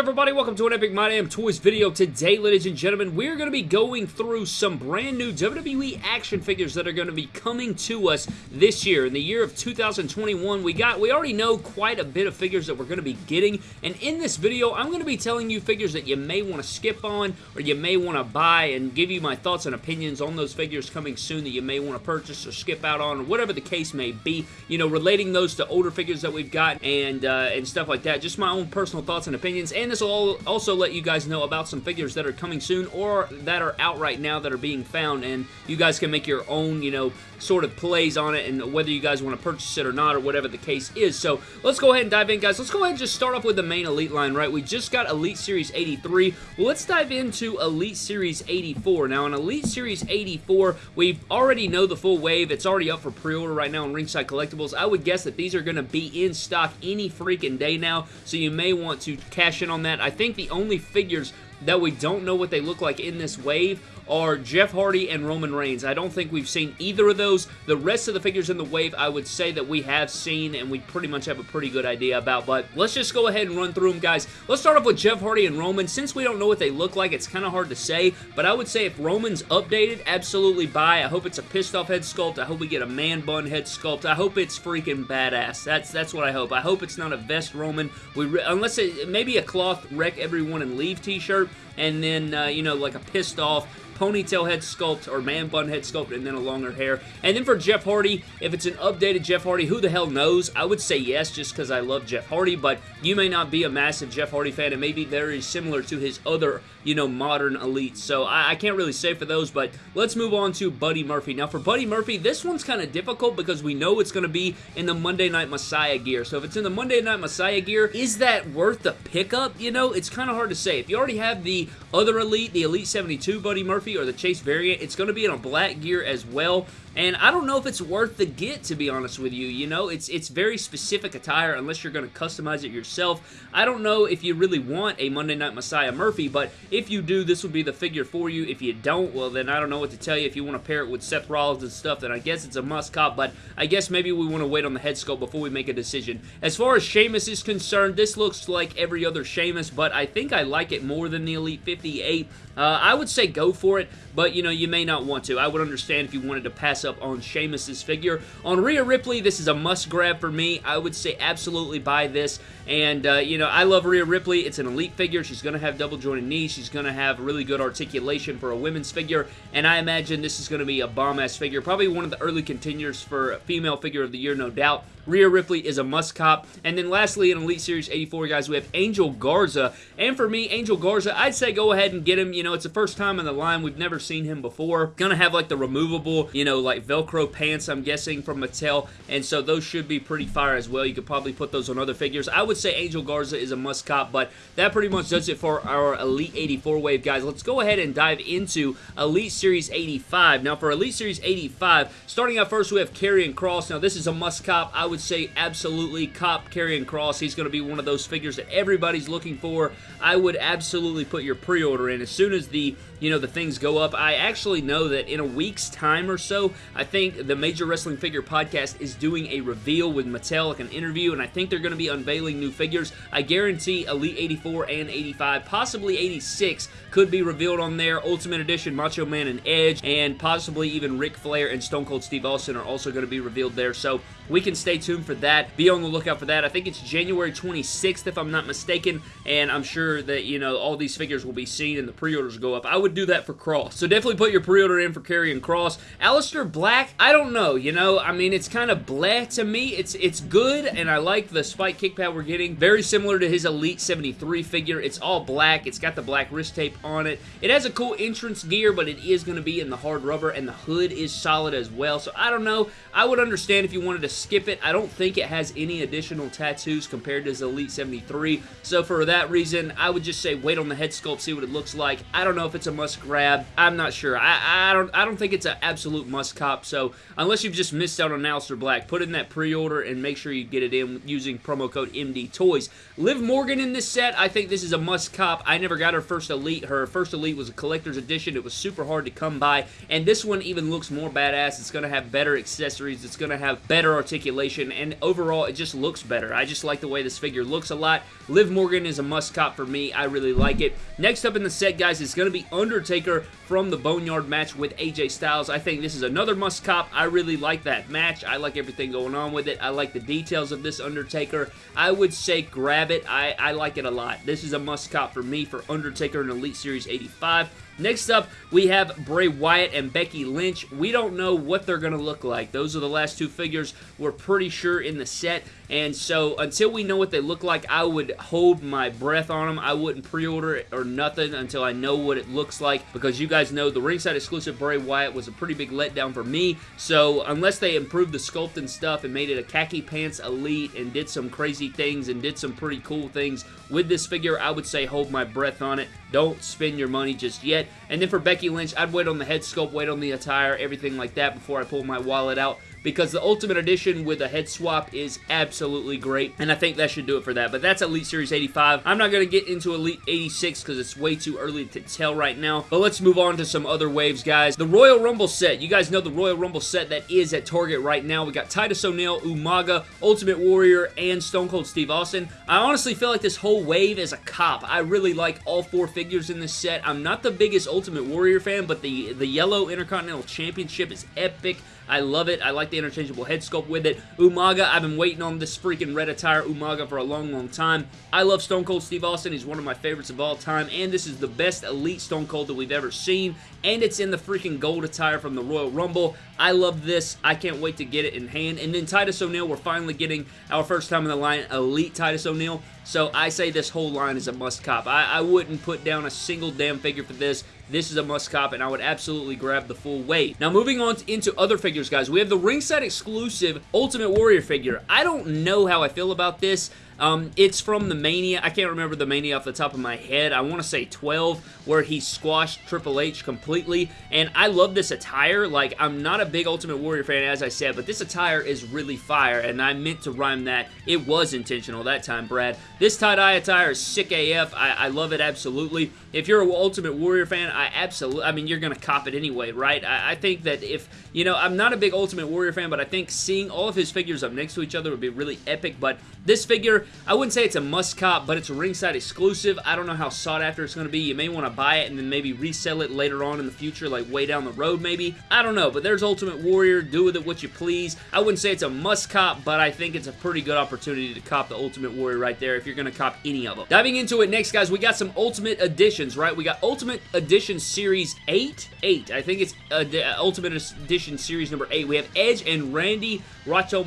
universe everybody? Welcome to an Epic My Damn Toys video. Today, ladies and gentlemen, we're going to be going through some brand new WWE action figures that are going to be coming to us this year. In the year of 2021, we got, we already know quite a bit of figures that we're going to be getting, and in this video, I'm going to be telling you figures that you may want to skip on, or you may want to buy, and give you my thoughts and opinions on those figures coming soon that you may want to purchase or skip out on, or whatever the case may be. You know, relating those to older figures that we've got, and, uh, and stuff like that. Just my own personal thoughts and opinions, and this will also let you guys know about some figures that are coming soon or that are out right now that are being found, and you guys can make your own, you know, sort of plays on it and whether you guys want to purchase it or not or whatever the case is. So let's go ahead and dive in, guys. Let's go ahead and just start off with the main Elite line, right? We just got Elite Series 83. Well, let's dive into Elite Series 84. Now, in Elite Series 84, we already know the full wave. It's already up for pre-order right now on Ringside Collectibles. I would guess that these are going to be in stock any freaking day now, so you may want to cash in on that. I think the only figures that we don't know what they look like in this wave are Jeff Hardy and Roman Reigns. I don't think we've seen either of those. The rest of the figures in the wave, I would say that we have seen and we pretty much have a pretty good idea about, but let's just go ahead and run through them, guys. Let's start off with Jeff Hardy and Roman. Since we don't know what they look like, it's kind of hard to say, but I would say if Roman's updated, absolutely buy. I hope it's a pissed off head sculpt. I hope we get a man bun head sculpt. I hope it's freaking badass. That's that's what I hope. I hope it's not a vest Roman. We Unless it, maybe a cloth wreck everyone and leave t-shirt, and then, uh, you know, like a pissed off ponytail head sculpt or man bun head sculpt and then a longer hair. And then for Jeff Hardy, if it's an updated Jeff Hardy, who the hell knows? I would say yes just because I love Jeff Hardy, but you may not be a massive Jeff Hardy fan. It may be very similar to his other, you know, modern elites. So I, I can't really say for those, but let's move on to Buddy Murphy. Now for Buddy Murphy, this one's kind of difficult because we know it's going to be in the Monday Night Messiah gear. So if it's in the Monday Night Messiah gear, is that worth the pickup? You know, it's kind of hard to say. If you already have the other Elite, the Elite 72 Buddy Murphy or the Chase variant, it's going to be in a black gear as well. And I don't know if it's worth the get, to be honest with you. You know, it's it's very specific attire unless you're going to customize it yourself. I don't know if you really want a Monday Night Messiah Murphy, but if you do, this would be the figure for you. If you don't, well, then I don't know what to tell you. If you want to pair it with Seth Rollins and stuff, then I guess it's a must-cop, but I guess maybe we want to wait on the head sculpt before we make a decision. As far as Sheamus is concerned, this looks like every other Sheamus, but I think I like it more than the Elite 58. Uh, I would say go for it, but, you know, you may not want to. I would understand if you wanted to pass up on Sheamus's figure. On Rhea Ripley, this is a must-grab for me. I would say absolutely buy this. And, uh, you know, I love Rhea Ripley. It's an elite figure. She's going to have double-jointed knees. She's going to have really good articulation for a women's figure. And I imagine this is going to be a bomb-ass figure. Probably one of the early contenders for female figure of the year, no doubt. Rhea Ripley is a must-cop. And then lastly, in Elite Series 84, guys, we have Angel Garza. And for me, Angel Garza, I'd say go ahead and get him. You know, it's the first time in the line. We've never seen him before. Gonna have, like, the removable, you know, like, Velcro pants, I'm guessing, from Mattel. And so those should be pretty fire as well. You could probably put those on other figures. I would say Angel Garza is a must-cop, but that pretty much does it for our Elite 84 wave, guys. Let's go ahead and dive into Elite Series 85. Now, for Elite Series 85, starting out first, we have Karrion Kross. Now, this is a must-cop. I would say absolutely cop Karrion Kross. He's going to be one of those figures that everybody's looking for. I would absolutely put your pre-order in as soon as the you know, the things go up. I actually know that in a week's time or so, I think the Major Wrestling Figure Podcast is doing a reveal with Mattel, like an interview, and I think they're going to be unveiling new figures. I guarantee Elite 84 and 85, possibly 86, could be revealed on there. Ultimate Edition, Macho Man and Edge, and possibly even Ric Flair and Stone Cold Steve Austin are also going to be revealed there. So we can stay tuned for that. Be on the lookout for that. I think it's January 26th, if I'm not mistaken, and I'm sure that, you know, all these figures will be seen and the pre-orders go up. I would do that for Kross. So definitely put your pre-order in for Karrion Kross. Aleister Black, I don't know, you know, I mean, it's kind of bleh to me. It's it's good, and I like the spike kick pad we're getting. Very similar to his Elite 73 figure. It's all black. It's got the black wrist tape on it. It has a cool entrance gear, but it is going to be in the hard rubber, and the hood is solid as well. So I don't know. I would understand if you wanted to skip it. I don't think it has any additional tattoos compared to his Elite 73. So for that reason, I would just say wait on the head sculpt, see what it looks like. I don't know if it's a must grab. I'm not sure. I, I don't I don't think it's an absolute must cop. So unless you've just missed out on Aleister Black, put in that pre-order and make sure you get it in using promo code MD Toys. Liv Morgan in this set, I think this is a must cop. I never got her first Elite. Her first Elite was a collector's edition. It was super hard to come by, and this one even looks more badass. It's going to have better accessories. It's going to have better articulation, and overall, it just looks better. I just like the way this figure looks a lot. Liv Morgan is a must cop for me. I really like it. Next up in the set, guys, is going to be Undertaker from the Boneyard match with AJ Styles. I think this is another must cop. I really like that match. I like everything going on with it. I like the details of this Undertaker. I would say grab it. I, I like it a lot. This is a must cop for me for Undertaker in Elite Series 85. Next up, we have Bray Wyatt and Becky Lynch. We don't know what they're going to look like. Those are the last two figures we're pretty sure in the set, and so until we know what they look like, I would hold my breath on them. I wouldn't pre-order it or nothing until I know what it looks like, because you guys know the ringside exclusive Bray Wyatt was a pretty big letdown for me, so unless they improved the sculpt and stuff and made it a khaki pants elite and did some crazy things and did some pretty cool things with this figure, I would say hold my breath on it. Don't spend your money just yet. And then for Becky Lynch, I'd wait on the head sculpt, wait on the attire, everything like that before I pull my wallet out because the Ultimate Edition with a head swap is absolutely great, and I think that should do it for that. But that's Elite Series 85. I'm not going to get into Elite 86 because it's way too early to tell right now, but let's move on to some other waves, guys. The Royal Rumble set. You guys know the Royal Rumble set that is at Target right now. We got Titus O'Neil, Umaga, Ultimate Warrior, and Stone Cold Steve Austin. I honestly feel like this whole wave is a cop. I really like all four figures in this set. I'm not the biggest Ultimate Warrior fan, but the, the yellow Intercontinental Championship is epic. I love it. I like the interchangeable head sculpt with it. Umaga, I've been waiting on this freaking red attire Umaga for a long, long time. I love Stone Cold Steve Austin. He's one of my favorites of all time, and this is the best Elite Stone Cold that we've ever seen, and it's in the freaking gold attire from the Royal Rumble. I love this. I can't wait to get it in hand. And then Titus O'Neil, we're finally getting our first time in the line, Elite Titus O'Neil. So I say this whole line is a must cop. I, I wouldn't put down a single damn figure for this. This is a must cop, and I would absolutely grab the full weight. Now, moving on to, into other figures, guys. We have the ringside exclusive Ultimate Warrior figure. I don't know how I feel about this. Um, it's from the Mania. I can't remember the Mania off the top of my head. I want to say 12, where he squashed Triple H completely. And I love this attire. Like, I'm not a big Ultimate Warrior fan, as I said, but this attire is really fire. And I meant to rhyme that. It was intentional that time, Brad. This tie-dye attire is sick AF. I, I love it absolutely. If you're an Ultimate Warrior fan, I absolutely, I mean, you're going to cop it anyway, right? I, I think that if, you know, I'm not a big Ultimate Warrior fan, but I think seeing all of his figures up next to each other would be really epic. But this figure, I wouldn't say it's a must cop, but it's a ringside exclusive. I don't know how sought after it's going to be. You may want to buy it and then maybe resell it later on in the future, like way down the road maybe. I don't know, but there's Ultimate Warrior. Do with it what you please. I wouldn't say it's a must cop, but I think it's a pretty good opportunity to cop the Ultimate Warrior right there if you're going to cop any of them. Diving into it next, guys, we got some Ultimate Editions, right? We got Ultimate Edition Series 8. 8. I think it's uh, Ultimate Edition Series number 8. We have Edge and Randy Racho,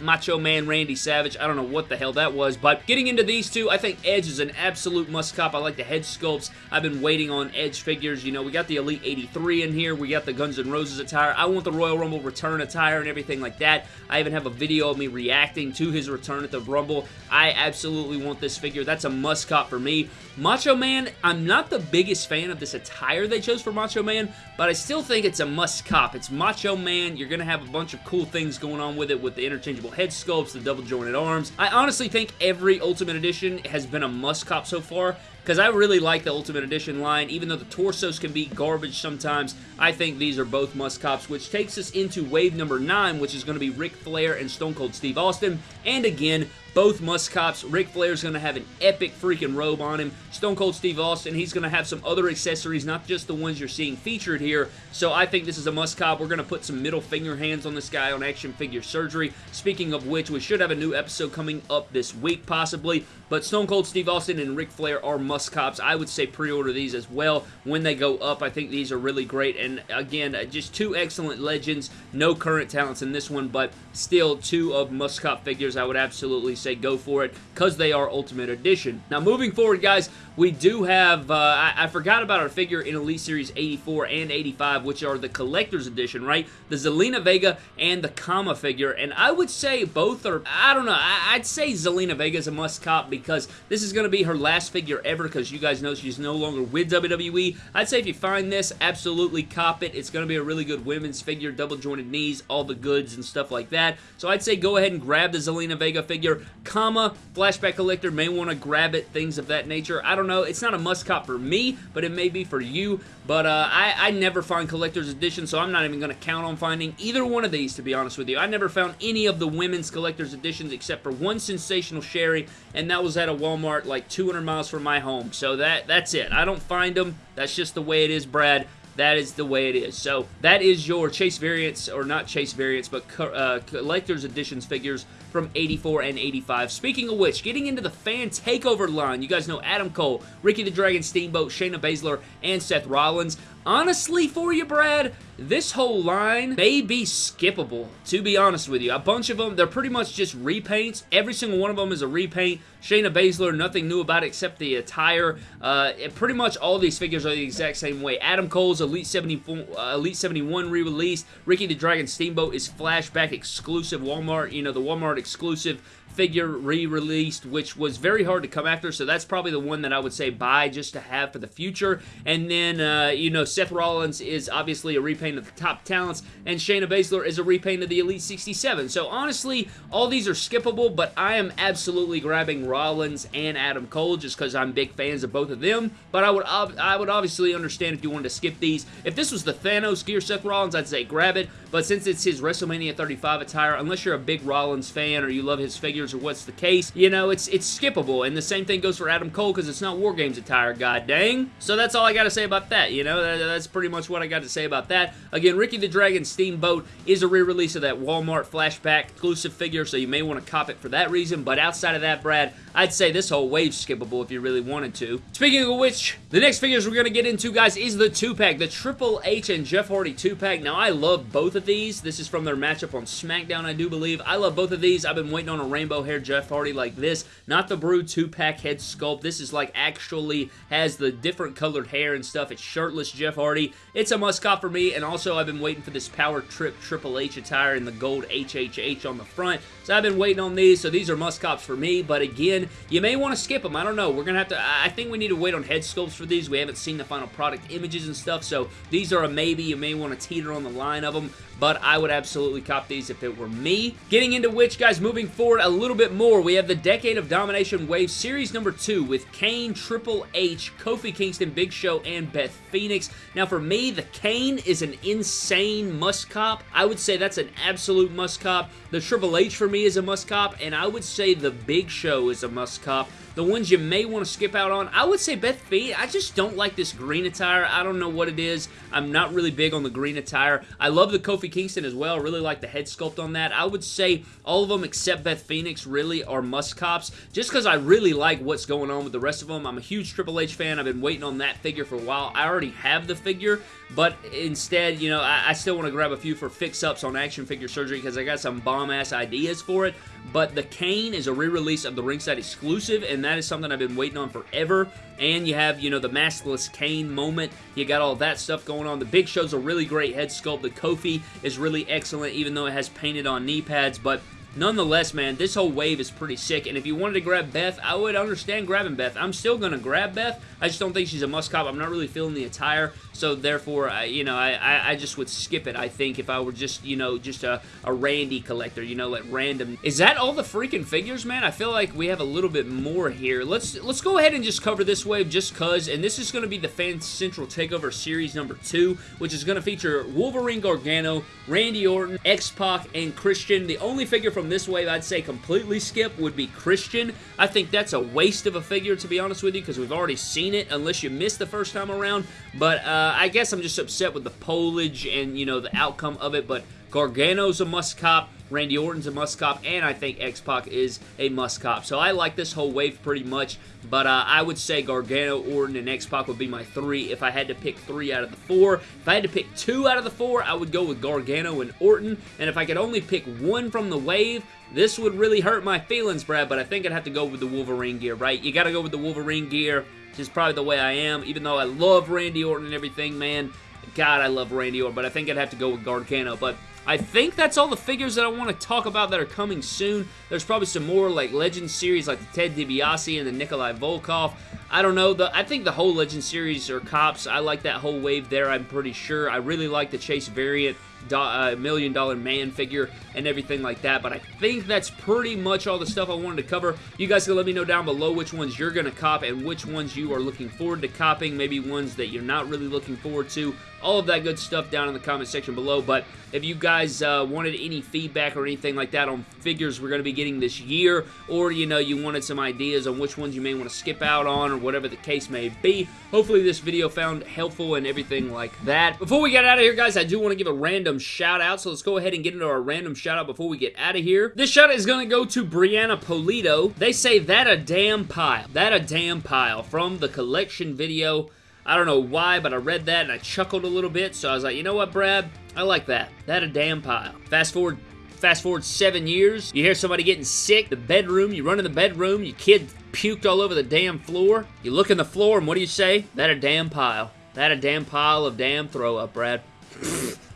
Macho Man Randy Savage. I don't know what the hell that was, but getting into these two, I think Edge is an absolute must-cop. I like the head sculpts. I've been waiting on Edge figures. You know, we got the Elite 83 in here. We got the Guns N' Roses attire. I want the Royal Rumble return attire and everything like that. I even have a video of me reacting to his return at the Rumble. I absolutely want this figure. That's a must-cop for me. Macho Man, I'm not the biggest fan of this attire they chose for Macho Man, but I still think it's a must-cop. It's Macho Man. You're going to have a bunch of cool things going on with it with the interchangeable head sculpts, the double jointed arms. I honestly think every Ultimate Edition has been a must-cop so far because I really like the Ultimate Edition line. Even though the torsos can be garbage sometimes, I think these are both must-cops, which takes us into wave number 9, which is going to be Ric Flair and Stone Cold Steve Austin. And again, both must-cops. Ric Flair's going to have an epic freaking robe on him. Stone Cold Steve Austin, he's going to have some other accessories, not just the ones you're seeing featured here. So I think this is a must-cop. We're going to put some middle finger hands on this guy on Action Figure Surgery. Speaking of which, we should have a new episode coming up this week, possibly. But Stone Cold Steve Austin and Ric Flair are must-cops. I would say pre-order these as well when they go up. I think these are really great. And again, uh, just two excellent legends. No current talents in this one, but still two of must-cop figures I would absolutely say go for it because they are Ultimate Edition. Now, moving forward, guys, we do have, uh, I, I, forgot about our figure in Elite Series 84 and 85, which are the Collector's Edition, right? The Zelina Vega and the Kama figure, and I would say both are, I don't know, I, would say Zelina Vega is a must cop because this is going to be her last figure ever because you guys know she's no longer with WWE. I'd say if you find this, absolutely cop it. It's going to be a really good women's figure, double jointed knees, all the goods and stuff like that. So I'd say go ahead and grab the Zelina Vega figure, Kama, Flashback Collector, may want to grab it, things of that nature. I don't know. It's not a must cop for me, but it may be for you. But uh, I, I never find collector's edition, so I'm not even going to count on finding either one of these, to be honest with you. I never found any of the women's collector's editions except for one sensational Sherri, and that was at a Walmart like 200 miles from my home. So that that's it. I don't find them. That's just the way it is, Brad that is the way it is. So that is your Chase variants, or not Chase variants, but uh, collector's editions figures from 84 and 85. Speaking of which, getting into the fan takeover line, you guys know Adam Cole, Ricky the Dragon Steamboat, Shayna Baszler, and Seth Rollins. Honestly, for you, Brad, this whole line may be skippable, to be honest with you. A bunch of them, they're pretty much just repaints. Every single one of them is a repaint. Shayna Baszler, nothing new about it except the attire. Uh, pretty much all these figures are the exact same way. Adam Cole's Elite, 74, uh, Elite 71 re-released. Ricky the Dragon Steamboat is flashback exclusive Walmart, you know, the Walmart exclusive figure re-released, which was very hard to come after, so that's probably the one that I would say buy just to have for the future. And then, uh, you know, Seth Rollins is obviously a repaint of the top talents, and Shayna Baszler is a repaint of the Elite 67. So honestly, all these are skippable, but I am absolutely grabbing Rollins and Adam Cole just because I'm big fans of both of them. But I would I would obviously understand if you wanted to skip these. If this was the Thanos gear Seth Rollins, I'd say grab it. But since it's his WrestleMania 35 attire, unless you're a big Rollins fan or you love his figures or what's the case, you know, it's it's skippable. And the same thing goes for Adam Cole because it's not War Games attire, god dang. So that's all I got to say about that, you know. That, that's pretty much what I got to say about that. Again, Ricky the Dragon Steamboat is a re-release of that Walmart flashback exclusive figure, so you may want to cop it for that reason. But outside of that, Brad, I'd say this whole wave skippable if you really wanted to. Speaking of which, the next figures we're going to get into, guys, is the 2-pack. The Triple H and Jeff Hardy 2-pack. Now, I love both of these. This is from their matchup on SmackDown, I do believe. I love both of these. I've been waiting on a rainbow hair Jeff Hardy like this. Not the Brood 2-pack head sculpt. This is like actually has the different colored hair and stuff. It's shirtless Jeff Hardy. It's a must-cop for me, and also I've been waiting for this Power Trip Triple H attire in the gold HHH on the front. So I've been waiting on these, so these are must-cops for me, but again, you may want to skip them. I don't know. We're going to have to... I think we need to wait on head sculpts for these. We haven't seen the final product images and stuff, so these are a maybe. You may want to teeter on the line of them, but I would absolutely cop these if it were me. Getting into which, guys, moving forward a little bit more, we have the Decade of Domination Wave Series number 2 with Kane, Triple H, Kofi Kingston, Big Show, and Beth Phoenix. Now, for me, the Kane is an insane must-cop. I would say that's an absolute must-cop. The Triple H for me is a must-cop, and I would say the Big Show is a must-cop. The ones you may want to skip out on, I would say Beth Phoenix. I just don't like this green attire. I don't know what it is. I'm not really big on the green attire. I love the Kofi Kingston as well. I really like the head sculpt on that. I would say all of them except Beth Phoenix really are must-cops just because I really like what's going on with the rest of them. I'm a huge Triple H fan. I've been waiting on that figure for a while. I already have the figure, but instead, you know, I, I still want to grab a few for fix-ups on action figure surgery because I got some bomb-ass ideas for it. But the Kane is a re-release of the ringside exclusive, and that is something I've been waiting on forever. And you have, you know, the maskless Kane moment. You got all that stuff going on. The Big Show's a really great head sculpt. The Kofi is really excellent, even though it has painted on knee pads. But Nonetheless, man, this whole wave is pretty sick, and if you wanted to grab Beth, I would understand grabbing Beth. I'm still going to grab Beth. I just don't think she's a must-cop. I'm not really feeling the attire, so therefore, I, you know, I, I just would skip it, I think, if I were just, you know, just a, a Randy collector, you know, like random. Is that all the freaking figures, man? I feel like we have a little bit more here. Let's let's go ahead and just cover this wave just cuz, and this is going to be the Fan Central Takeover Series number 2, which is going to feature Wolverine Gargano, Randy Orton, X-Pac, and Christian. The only figure from from this wave I'd say completely skip would be Christian. I think that's a waste of a figure, to be honest with you, because we've already seen it, unless you missed the first time around. But uh, I guess I'm just upset with the polage and, you know, the outcome of it. But Gargano's a must cop. Randy Orton's a must cop, and I think X-Pac is a must cop. So I like this whole wave pretty much, but uh, I would say Gargano, Orton, and X-Pac would be my three if I had to pick three out of the four. If I had to pick two out of the four, I would go with Gargano and Orton, and if I could only pick one from the wave, this would really hurt my feelings, Brad, but I think I'd have to go with the Wolverine gear, right? You gotta go with the Wolverine gear, which is probably the way I am, even though I love Randy Orton and everything, man. God, I love Randy Orton, but I think I'd have to go with Gargano, but I think that's all the figures that I want to talk about that are coming soon. There's probably some more like Legend series like the Ted DiBiase and the Nikolai Volkov. I don't know. The, I think the whole Legend series are cops. I like that whole wave there, I'm pretty sure. I really like the Chase variant uh, Million Dollar Man figure and everything like that, but I think that's pretty much all the stuff I wanted to cover. You guys can let me know down below which ones you're going to cop and which ones you are looking forward to copying, maybe ones that you're not really looking forward to all of that good stuff down in the comment section below. But if you guys uh, wanted any feedback or anything like that on figures we're going to be getting this year, or, you know, you wanted some ideas on which ones you may want to skip out on or whatever the case may be, hopefully this video found helpful and everything like that. Before we get out of here, guys, I do want to give a random shout out, so let's go ahead and get into our random shout out before we get out of here. This shout out is going to go to Brianna Polito. They say, that a damn pile. That a damn pile from the collection video I don't know why, but I read that and I chuckled a little bit, so I was like, you know what, Brad? I like that. That a damn pile. Fast forward fast forward seven years, you hear somebody getting sick, the bedroom, you run in the bedroom, your kid puked all over the damn floor, you look in the floor, and what do you say? That a damn pile. That a damn pile of damn throw up, Brad.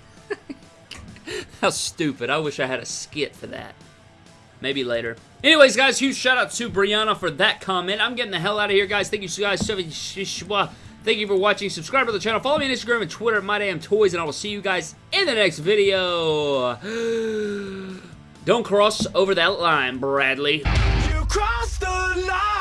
How stupid. I wish I had a skit for that. Maybe later. Anyways, guys, huge shout out to Brianna for that comment. I'm getting the hell out of here, guys. Thank you guys so much. Thank you for watching. Subscribe to the channel. Follow me on Instagram and Twitter at MyDamnToys, and I will see you guys in the next video. Don't cross over that line, Bradley. You crossed the line.